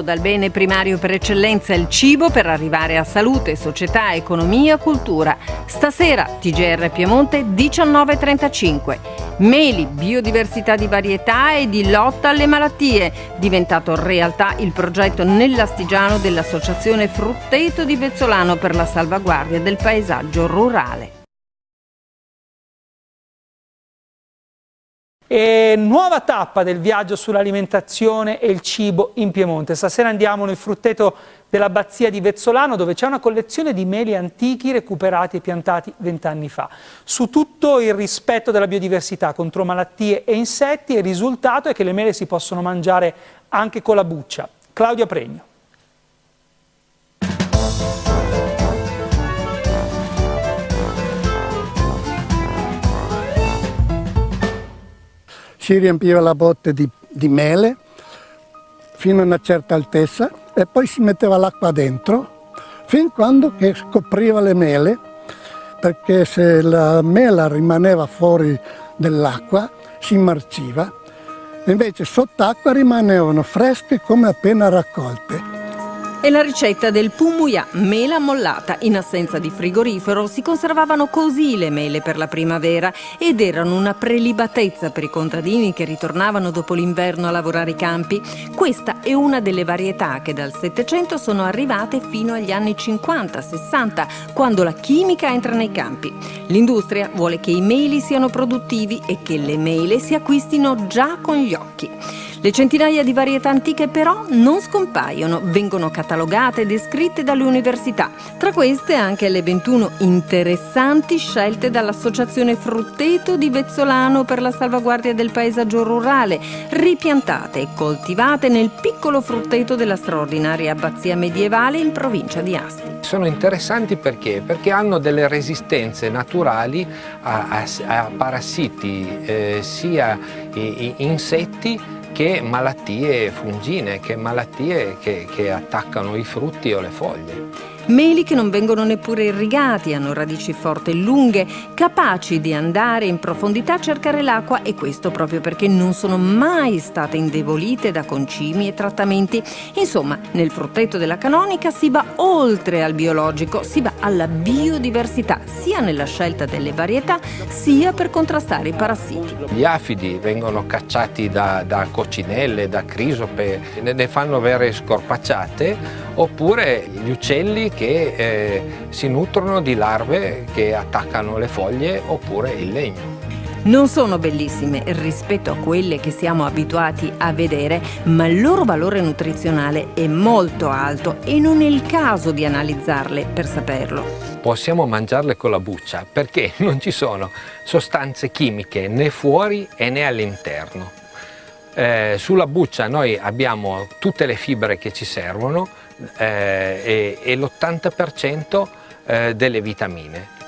dal bene primario per eccellenza il cibo per arrivare a salute, società, economia, cultura. Stasera TGR Piemonte 19.35. Meli, biodiversità di varietà e di lotta alle malattie. Diventato realtà il progetto nell'Astigiano dell'Associazione Frutteto di Vezzolano per la salvaguardia del paesaggio rurale. E nuova tappa del viaggio sull'alimentazione e il cibo in Piemonte. Stasera andiamo nel frutteto dell'abbazia di Vezzolano dove c'è una collezione di meli antichi recuperati e piantati vent'anni fa. Su tutto il rispetto della biodiversità contro malattie e insetti il risultato è che le mele si possono mangiare anche con la buccia. Claudia Pregno. Si riempiva la botte di, di mele fino a una certa altezza e poi si metteva l'acqua dentro fin quando che scopriva le mele perché se la mela rimaneva fuori dell'acqua si marciva invece sott'acqua rimanevano fresche come appena raccolte. È la ricetta del pumuya, mela mollata. In assenza di frigorifero si conservavano così le mele per la primavera ed erano una prelibatezza per i contadini che ritornavano dopo l'inverno a lavorare i campi. Questa è una delle varietà che dal Settecento sono arrivate fino agli anni 50-60, quando la chimica entra nei campi. L'industria vuole che i meli siano produttivi e che le mele si acquistino già con gli occhi. Le centinaia di varietà antiche però non scompaiono, vengono catalogate e descritte dalle università. Tra queste anche le 21 interessanti scelte dall'Associazione Frutteto di Vezzolano per la salvaguardia del paesaggio rurale, ripiantate e coltivate nel piccolo frutteto della straordinaria abbazia medievale in provincia di Asti. Sono interessanti perché? Perché hanno delle resistenze naturali a, a, a parassiti, eh, sia insetti che malattie fungine, che malattie che, che attaccano i frutti o le foglie. Meli che non vengono neppure irrigati, hanno radici forti e lunghe, capaci di andare in profondità a cercare l'acqua e questo proprio perché non sono mai state indebolite da concimi e trattamenti. Insomma, nel frutteto della canonica si va oltre al biologico, si va alla biodiversità, sia nella scelta delle varietà, sia per contrastare i parassiti. Gli afidi vengono cacciati da, da coccinelle, da crisope, ne fanno vere scorpacciate, oppure gli uccelli che eh, si nutrono di larve che attaccano le foglie oppure il legno. Non sono bellissime rispetto a quelle che siamo abituati a vedere, ma il loro valore nutrizionale è molto alto e non è il caso di analizzarle per saperlo. Possiamo mangiarle con la buccia perché non ci sono sostanze chimiche né fuori né all'interno. Eh, sulla buccia noi abbiamo tutte le fibre che ci servono, eh, e, e l'80% eh, delle vitamine.